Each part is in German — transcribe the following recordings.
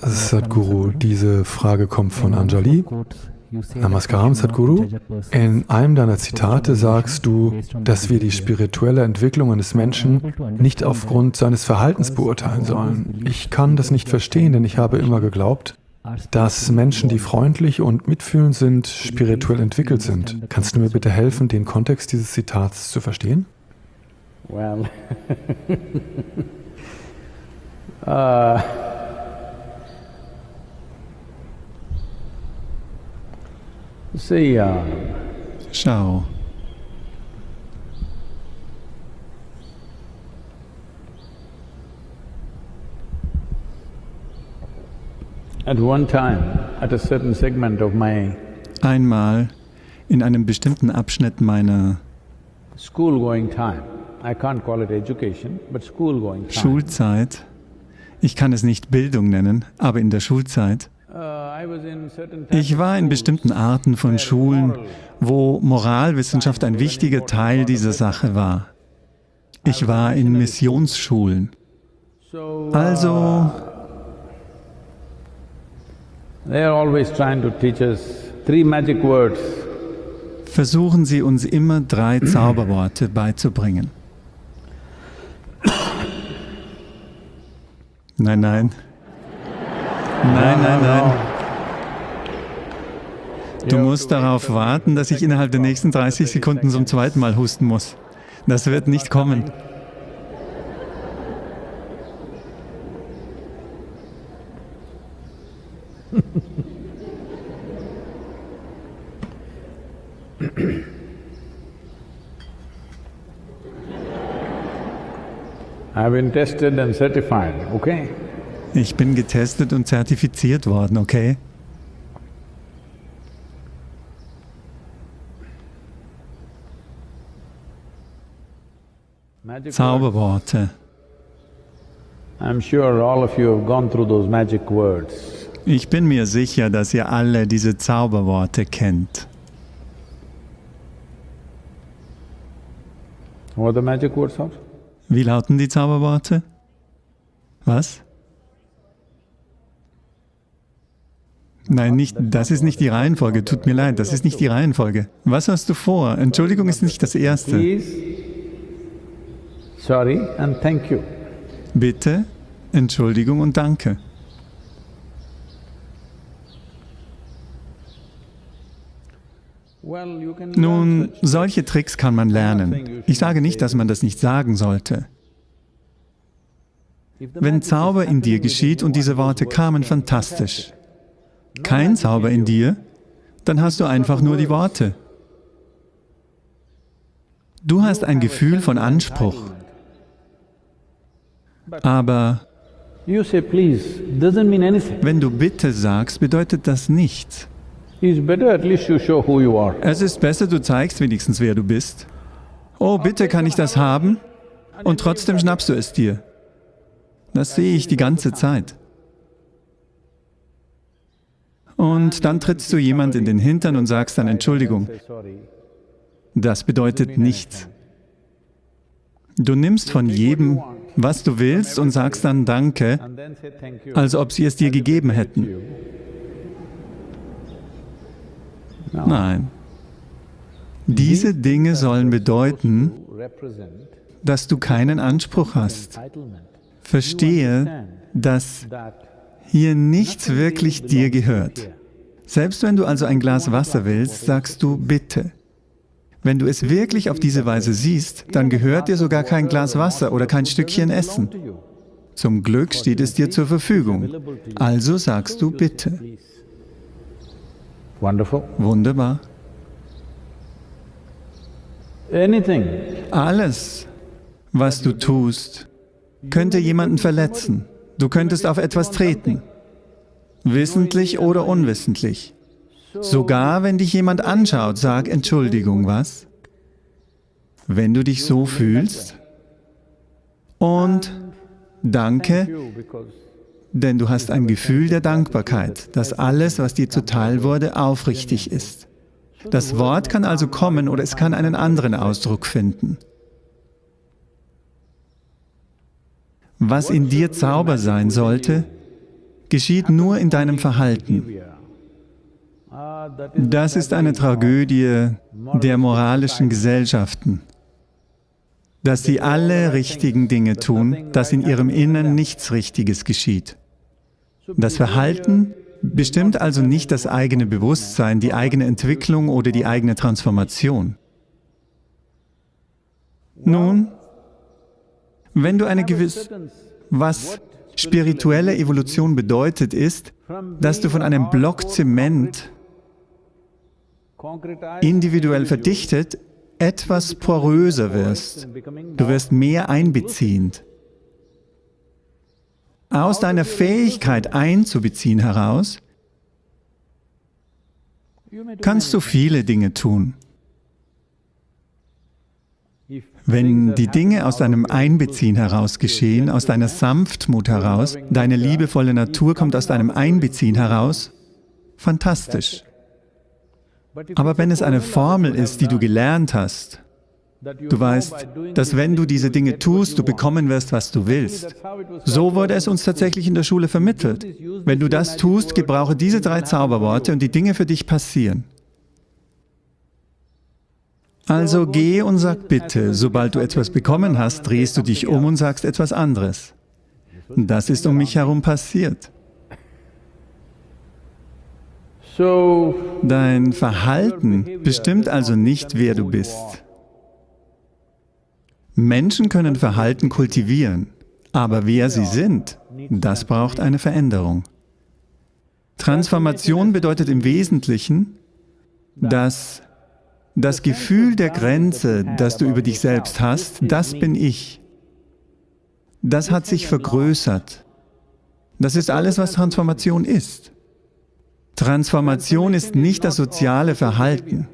Sadhguru, diese Frage kommt von Anjali. Namaskaram, Sadhguru. In einem deiner Zitate sagst du, dass wir die spirituelle Entwicklung eines Menschen nicht aufgrund seines Verhaltens beurteilen sollen. Ich kann das nicht verstehen, denn ich habe immer geglaubt, dass Menschen, die freundlich und mitfühlend sind, spirituell entwickelt sind. Kannst du mir bitte helfen, den Kontext dieses Zitats zu verstehen? Well, uh, my einmal in einem bestimmten Abschnitt meiner school-going time, I can't call it education, but school-going time. Schulzeit, ich kann es nicht Bildung nennen, aber in der Schulzeit, Ich war in bestimmten Arten von Schulen, wo Moralwissenschaft ein wichtiger Teil dieser Sache war. Ich war in Missionsschulen. So, Also, versuchen sie uns immer drei Zauberworte beizubringen. Nein, nein. Nein, nein, nein. Du musst darauf warten, dass ich innerhalb der nächsten 30 Sekunden zum zweiten Mal husten muss. Das wird nicht kommen. Ich bin getestet und zertifiziert worden, okay? Words. Ich bin mir sicher, dass ihr alle diese Zauberworte kennt. What are the magic words of? Wie lauten die Zauberworte? Was? Nein, nicht, das ist nicht die Reihenfolge. Tut mir leid, das ist nicht die Reihenfolge. Was hast du vor? Entschuldigung ist nicht das Erste. Sorry and thank you. Bitte, Entschuldigung und Danke. Well, you can Nun, solche Tricks kann man lernen. Ich sage nicht, dass man das nicht sagen sollte. Wenn Zauber in dir geschieht und diese you, Worte kamen, fantastisch. Kein Zauber in dir, dann hast du einfach nur die Worte. Du hast ein Gefühl von Anspruch, aber wenn du Bitte sagst, bedeutet das nichts. Es ist besser, du zeigst wenigstens, wer du bist. Oh, bitte kann ich das haben? Und trotzdem schnappst du es dir. Das sehe ich die ganze Zeit. Und dann trittst du jemand in den Hintern und sagst dann Entschuldigung. Das bedeutet nichts. Du nimmst von jedem, was du willst und sagst dann Danke, als ob sie es dir gegeben hätten. Nein. Diese Dinge sollen bedeuten, dass du keinen Anspruch hast. Verstehe, dass hier nichts wirklich dir gehört. Selbst wenn du also ein Glas Wasser willst, sagst du bitte. Wenn du es wirklich auf diese Weise siehst, dann gehört dir sogar kein Glas Wasser oder kein Stückchen Essen. Zum Glück steht es dir zur Verfügung. Also sagst du bitte. Wunderbar. Alles, was du tust, könnte jemanden verletzen. Du könntest auf etwas treten. Wissentlich oder unwissentlich. Sogar wenn dich jemand anschaut, sag Entschuldigung, was? Wenn du dich so fühlst und danke, denn du hast ein Gefühl der Dankbarkeit, dass alles, was dir zuteil wurde, aufrichtig ist. Das Wort kann also kommen oder es kann einen anderen Ausdruck finden. Was in dir Zauber sein sollte, geschieht nur in deinem Verhalten. Das ist eine Tragödie der moralischen Gesellschaften, dass sie alle richtigen Dinge tun, dass in ihrem Innern nichts Richtiges geschieht. Das Verhalten bestimmt also nicht das eigene Bewusstsein, die eigene Entwicklung oder die eigene Transformation. Nun, wenn du eine gewisse, was spirituelle Evolution bedeutet, ist, dass du von einem Block Zement individuell verdichtet etwas poröser wirst. Du wirst mehr einbeziehend. Aus deiner Fähigkeit einzubeziehen heraus kannst du viele Dinge tun. Wenn die Dinge aus deinem Einbeziehen heraus geschehen, aus deiner Sanftmut heraus, deine liebevolle Natur kommt aus deinem Einbeziehen heraus, fantastisch. Aber wenn es eine Formel ist, die du gelernt hast, du weißt, dass wenn du diese Dinge tust, du bekommen wirst, was du willst. So wurde es uns tatsächlich in der Schule vermittelt. Wenn du das tust, gebrauche diese drei Zauberworte und die Dinge für dich passieren. Also geh und sag bitte, sobald du etwas bekommen hast, drehst du dich um und sagst etwas anderes. Das ist um mich herum passiert. Dein Verhalten bestimmt also nicht, wer du bist. Menschen können Verhalten kultivieren, aber wer sie sind, das braucht eine Veränderung. Transformation bedeutet im Wesentlichen, dass das Gefühl der Grenze, das du über dich selbst hast, das bin ich. Das hat sich vergrößert. Das ist alles, was Transformation ist. Transformation ist nicht das soziale Verhalten.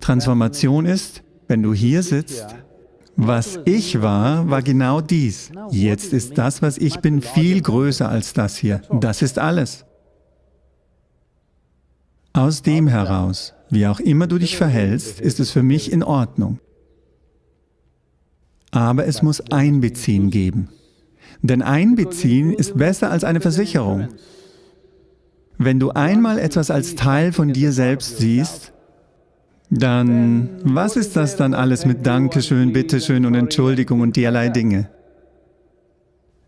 Transformation ist, wenn du hier sitzt, was ich war, war genau dies. Jetzt ist das, was ich bin, viel größer als das hier. Das ist alles. Aus dem heraus, wie auch immer du dich verhältst, ist es für mich in Ordnung. Aber es muss Einbeziehen geben. Denn Einbeziehen ist besser als eine Versicherung. Wenn du einmal etwas als Teil von dir selbst siehst, dann, was ist das dann alles mit Dankeschön, Bitteschön und Entschuldigung und derlei Dinge?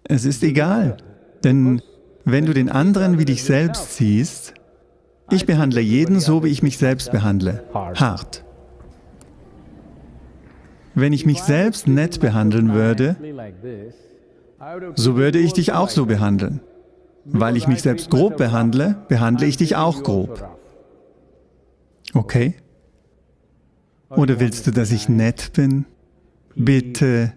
Es ist egal, denn wenn du den anderen wie dich selbst siehst, ich behandle jeden so, wie ich mich selbst behandle, hart. Wenn ich mich selbst nett behandeln würde, so würde ich dich auch so behandeln. Weil ich mich selbst grob behandle, behandle ich dich auch grob. Okay? Oder willst du, dass ich nett bin? Bitte.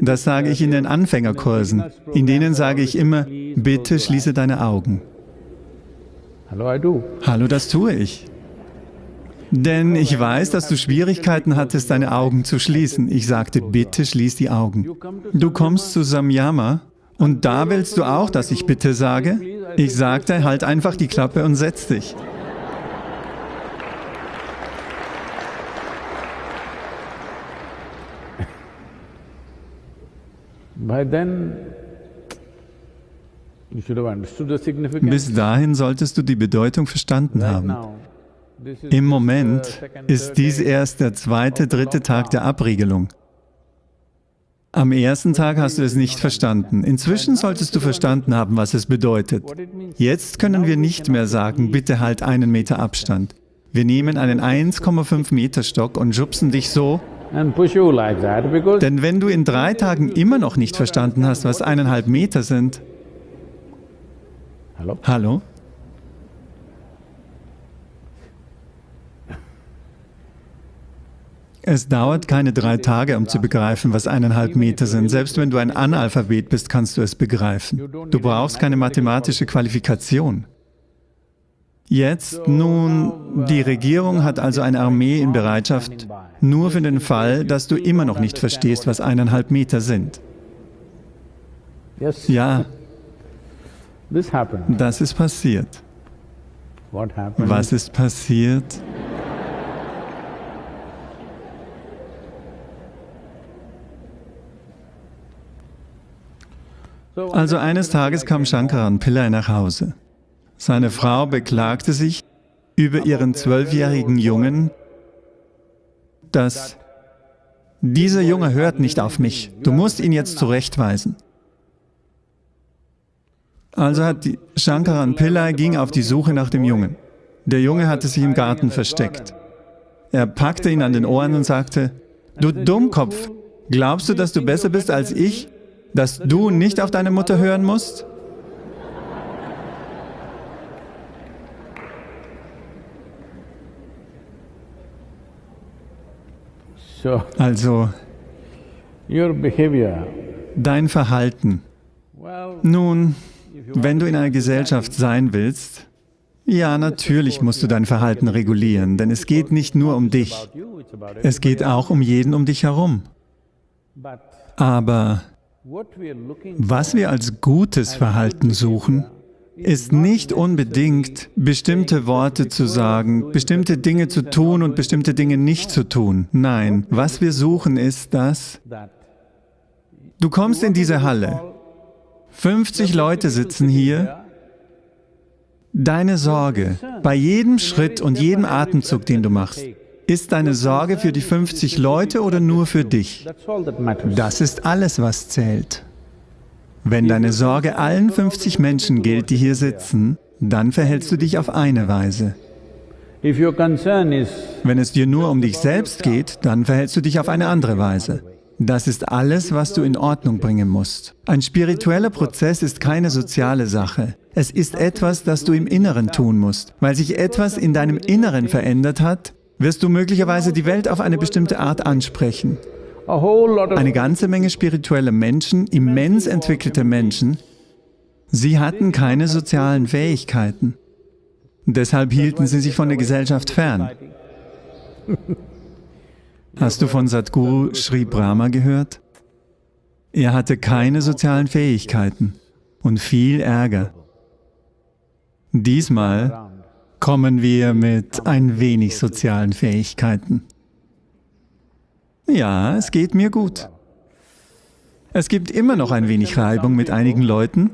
Das sage ich in den Anfängerkursen. In denen sage ich immer, bitte schließe deine Augen. Hallo, das tue ich. Denn ich weiß, dass du Schwierigkeiten hattest, deine Augen zu schließen. Ich sagte, bitte schließ die Augen. Du kommst zu Samyama und da willst du auch, dass ich bitte sage? Ich sagte, halt einfach die Klappe und setz dich. Bis dahin solltest du die Bedeutung verstanden haben. Im Moment ist dies erst der zweite, dritte Tag der Abriegelung. Am ersten Tag hast du es nicht verstanden. Inzwischen solltest du verstanden haben, was es bedeutet. Jetzt können wir nicht mehr sagen, bitte halt einen Meter Abstand. Wir nehmen einen 1,5 Meter Stock und schubsen dich so, denn wenn du in drei Tagen immer noch nicht verstanden hast, was eineinhalb Meter sind, hallo? hallo? Es dauert keine drei Tage, um zu begreifen, was eineinhalb Meter sind. Selbst wenn du ein Analphabet bist, kannst du es begreifen. Du brauchst keine mathematische Qualifikation. Jetzt nun, die Regierung hat also eine Armee in Bereitschaft, nur für den Fall, dass du immer noch nicht verstehst, was eineinhalb Meter sind. Ja, das ist passiert. Was ist passiert? Also eines Tages kam Shankaran Pillai nach Hause. Seine Frau beklagte sich über ihren zwölfjährigen Jungen, dass dieser Junge hört nicht auf mich, du musst ihn jetzt zurechtweisen. Also hat Shankaran Pillai ging auf die Suche nach dem Jungen. Der Junge hatte sich im Garten versteckt. Er packte ihn an den Ohren und sagte, du Dummkopf, glaubst du, dass du besser bist als ich, dass du nicht auf deine Mutter hören musst? Also, dein Verhalten. Nun, wenn du in einer Gesellschaft sein willst, ja, natürlich musst du dein Verhalten regulieren, denn es geht nicht nur um dich, es geht auch um jeden um dich herum. Aber was wir als gutes Verhalten suchen, ist nicht unbedingt, bestimmte Worte zu sagen, bestimmte Dinge zu tun und bestimmte Dinge nicht zu tun. Nein, was wir suchen ist, dass du kommst in diese Halle, 50 Leute sitzen hier, deine Sorge bei jedem Schritt und jedem Atemzug, den du machst, ist deine Sorge für die 50 Leute oder nur für dich? Das ist alles, was zählt. Wenn deine Sorge allen 50 Menschen gilt, die hier sitzen, dann verhältst du dich auf eine Weise. Wenn es dir nur um dich selbst geht, dann verhältst du dich auf eine andere Weise. Das ist alles, was du in Ordnung bringen musst. Ein spiritueller Prozess ist keine soziale Sache. Es ist etwas, das du im Inneren tun musst. Weil sich etwas in deinem Inneren verändert hat, wirst du möglicherweise die Welt auf eine bestimmte Art ansprechen. Eine ganze Menge spirituelle Menschen, immens entwickelte Menschen, sie hatten keine sozialen Fähigkeiten. Deshalb hielten sie sich von der Gesellschaft fern. Hast du von Sadhguru Sri Brahma gehört? Er hatte keine sozialen Fähigkeiten und viel Ärger. Diesmal kommen wir mit ein wenig sozialen Fähigkeiten. Ja, es geht mir gut. Es gibt immer noch ein wenig Reibung mit einigen Leuten,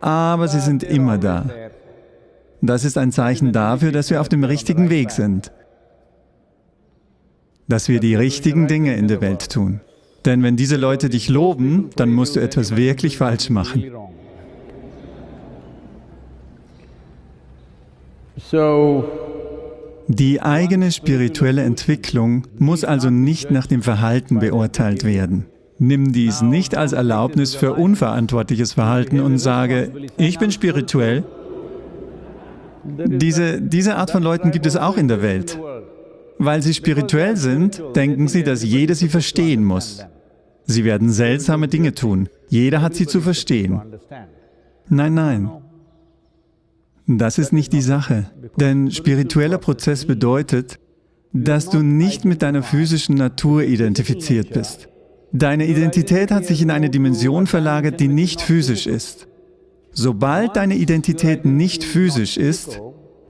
aber sie sind immer da. Das ist ein Zeichen dafür, dass wir auf dem richtigen Weg sind, dass wir die richtigen Dinge in der Welt tun. Denn wenn diese Leute dich loben, dann musst du etwas wirklich falsch machen. Die eigene spirituelle Entwicklung muss also nicht nach dem Verhalten beurteilt werden. Nimm dies nicht als Erlaubnis für unverantwortliches Verhalten und sage, ich bin spirituell. Diese, diese Art von Leuten gibt es auch in der Welt. Weil sie spirituell sind, denken sie, dass jeder sie verstehen muss. Sie werden seltsame Dinge tun. Jeder hat sie zu verstehen. Nein, nein. Das ist nicht die Sache. Denn spiritueller Prozess bedeutet, dass du nicht mit deiner physischen Natur identifiziert bist. Deine Identität hat sich in eine Dimension verlagert, die nicht physisch ist. Sobald deine Identität nicht physisch ist,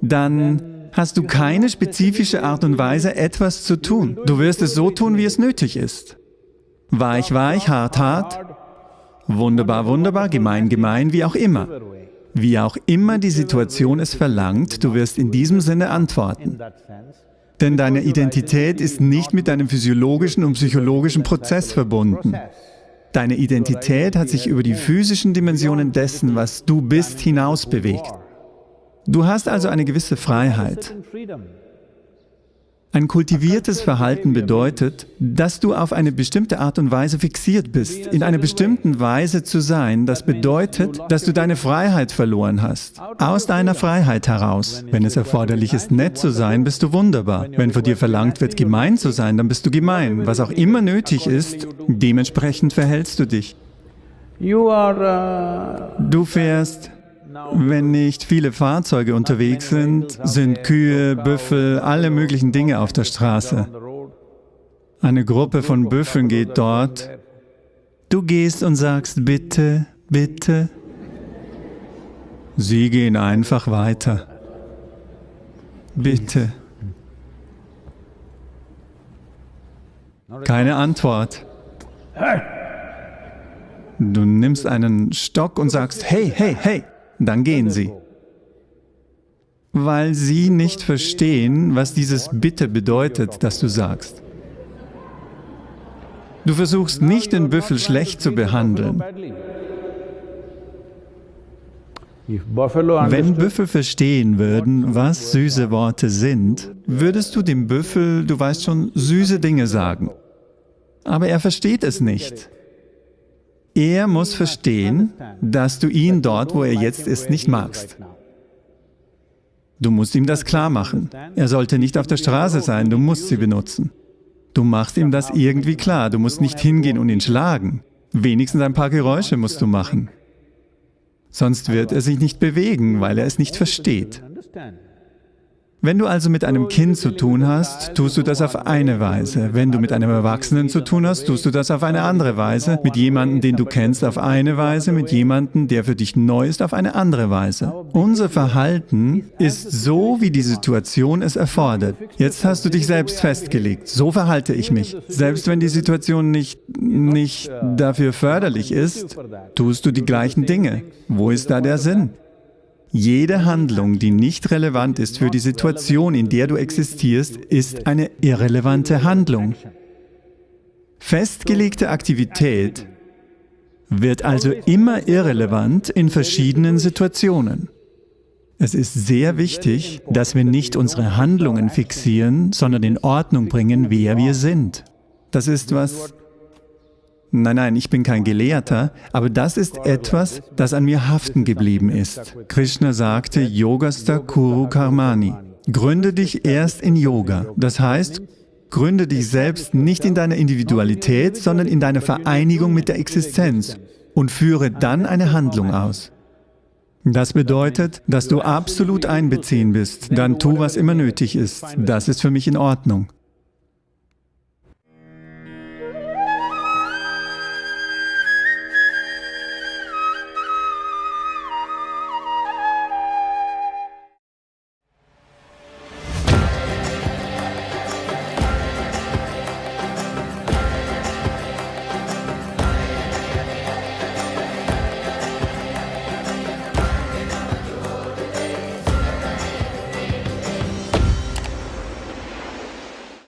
dann hast du keine spezifische Art und Weise, etwas zu tun. Du wirst es so tun, wie es nötig ist. Weich, weich, hart, hart, wunderbar, wunderbar, gemein, gemein, wie auch immer. Wie auch immer die Situation es verlangt, du wirst in diesem Sinne antworten. Denn deine Identität ist nicht mit deinem physiologischen und psychologischen Prozess verbunden. Deine Identität hat sich über die physischen Dimensionen dessen, was du bist, hinaus bewegt. Du hast also eine gewisse Freiheit. Ein kultiviertes Verhalten bedeutet, dass du auf eine bestimmte Art und Weise fixiert bist. In einer bestimmten Weise zu sein, das bedeutet, dass du deine Freiheit verloren hast. Aus deiner Freiheit heraus. Wenn es erforderlich ist, nett zu sein, bist du wunderbar. Wenn von dir verlangt wird, gemein zu sein, dann bist du gemein. Was auch immer nötig ist, dementsprechend verhältst du dich. Du fährst wenn nicht viele Fahrzeuge unterwegs sind, sind Kühe, Büffel, alle möglichen Dinge auf der Straße. Eine Gruppe von Büffeln geht dort. Du gehst und sagst, bitte, bitte. Sie gehen einfach weiter. Bitte. Keine Antwort. Du nimmst einen Stock und sagst, hey, hey, hey, dann gehen sie. Weil sie nicht verstehen, was dieses Bitte bedeutet, das du sagst. Du versuchst nicht, den Büffel schlecht zu behandeln. Wenn Büffel verstehen würden, was süße Worte sind, würdest du dem Büffel, du weißt schon, süße Dinge sagen. Aber er versteht es nicht. Er muss verstehen, dass du ihn dort, wo er jetzt ist, nicht magst. Du musst ihm das klar machen. Er sollte nicht auf der Straße sein, du musst sie benutzen. Du machst ihm das irgendwie klar, du musst nicht hingehen und ihn schlagen. Wenigstens ein paar Geräusche musst du machen. Sonst wird er sich nicht bewegen, weil er es nicht versteht. Wenn du also mit einem Kind zu tun hast, tust du das auf eine Weise. Wenn du mit einem Erwachsenen zu tun hast, tust du das auf eine andere Weise. Mit jemandem, den du kennst, auf eine Weise. Mit jemandem, der für dich neu ist, auf eine andere Weise. Unser Verhalten ist so, wie die Situation es erfordert. Jetzt hast du dich selbst festgelegt. So verhalte ich mich. Selbst wenn die Situation nicht, nicht dafür förderlich ist, tust du die gleichen Dinge. Wo ist da der Sinn? Jede Handlung, die nicht relevant ist für die Situation, in der du existierst, ist eine irrelevante Handlung. Festgelegte Aktivität wird also immer irrelevant in verschiedenen Situationen. Es ist sehr wichtig, dass wir nicht unsere Handlungen fixieren, sondern in Ordnung bringen, wer wir sind. Das ist, was Nein, nein, ich bin kein Gelehrter, aber das ist etwas, das an mir haften geblieben ist. Krishna sagte, Yogasta Kuru Karmani. Gründe dich erst in Yoga. Das heißt, gründe dich selbst nicht in deiner Individualität, sondern in deiner Vereinigung mit der Existenz und führe dann eine Handlung aus. Das bedeutet, dass du absolut einbeziehen bist. Dann tu, was immer nötig ist. Das ist für mich in Ordnung.